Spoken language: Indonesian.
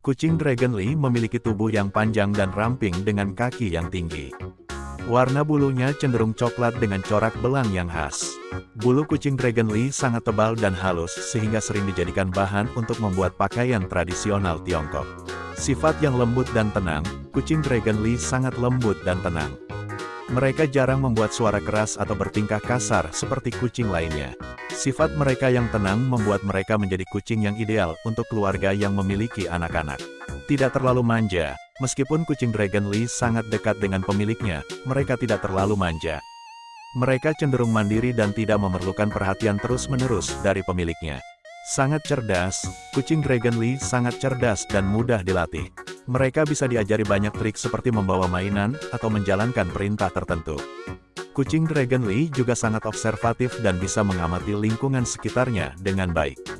Kucing Dragon Lee memiliki tubuh yang panjang dan ramping dengan kaki yang tinggi. Warna bulunya cenderung coklat dengan corak belang yang khas. Bulu kucing Dragon Lee sangat tebal dan halus sehingga sering dijadikan bahan untuk membuat pakaian tradisional Tiongkok. Sifat yang lembut dan tenang, kucing Dragon Lee sangat lembut dan tenang. Mereka jarang membuat suara keras atau bertingkah kasar seperti kucing lainnya. Sifat mereka yang tenang membuat mereka menjadi kucing yang ideal untuk keluarga yang memiliki anak-anak. Tidak terlalu manja, meskipun kucing Dragon Lee sangat dekat dengan pemiliknya, mereka tidak terlalu manja. Mereka cenderung mandiri dan tidak memerlukan perhatian terus-menerus dari pemiliknya. Sangat cerdas, kucing Dragon Lee sangat cerdas dan mudah dilatih. Mereka bisa diajari banyak trik seperti membawa mainan, atau menjalankan perintah tertentu. Kucing Dragon Lee juga sangat observatif dan bisa mengamati lingkungan sekitarnya dengan baik.